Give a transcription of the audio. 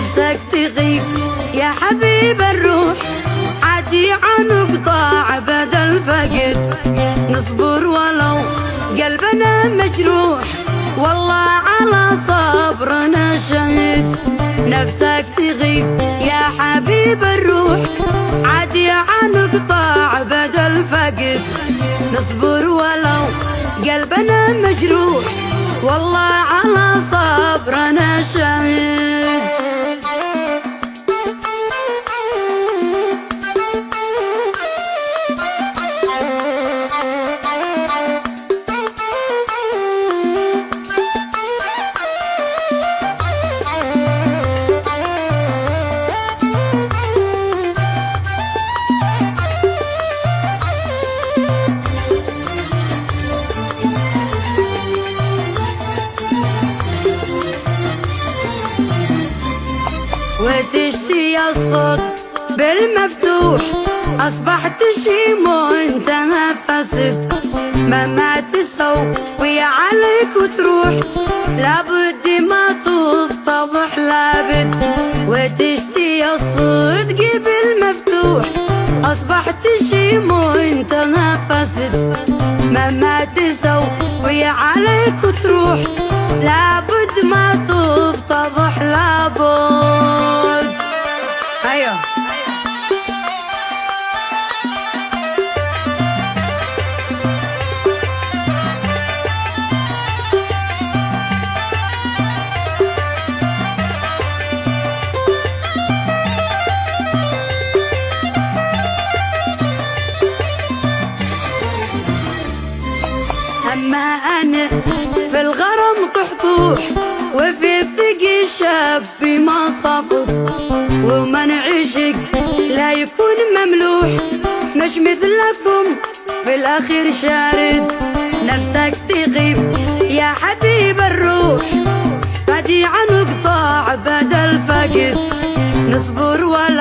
نفسك تغيب يا حبيب الروح. عادي عن قطاع بدل فقد نصبر ولو قلبنا مجروح. والله على صبرنا شهيد. نفسك تغيب يا حبيب الروح. عادي عن قطاع بدل فقد نصبر ولو قلبنا مجروح. والله على صبرنا شهيد. وتشتي الصوت بالمفتوح. أصبحت شيمو انت نفست مهما تسوي عليك وتروح. لابد ما تفتضح لابد. وتشتي الصدق بالمفتوح. أصبحت شيمو انت نفست مهما تسوي عليك وتروح. لابد ما تفتضح لابد. أيوه أما أنا في الغرام طحطوح وفي مملوح. مش مثلكم في الأخير شارد. نفسك تغيب يا حبيب الروح. بدي عن قطاع بدل فقد نصبر مجروح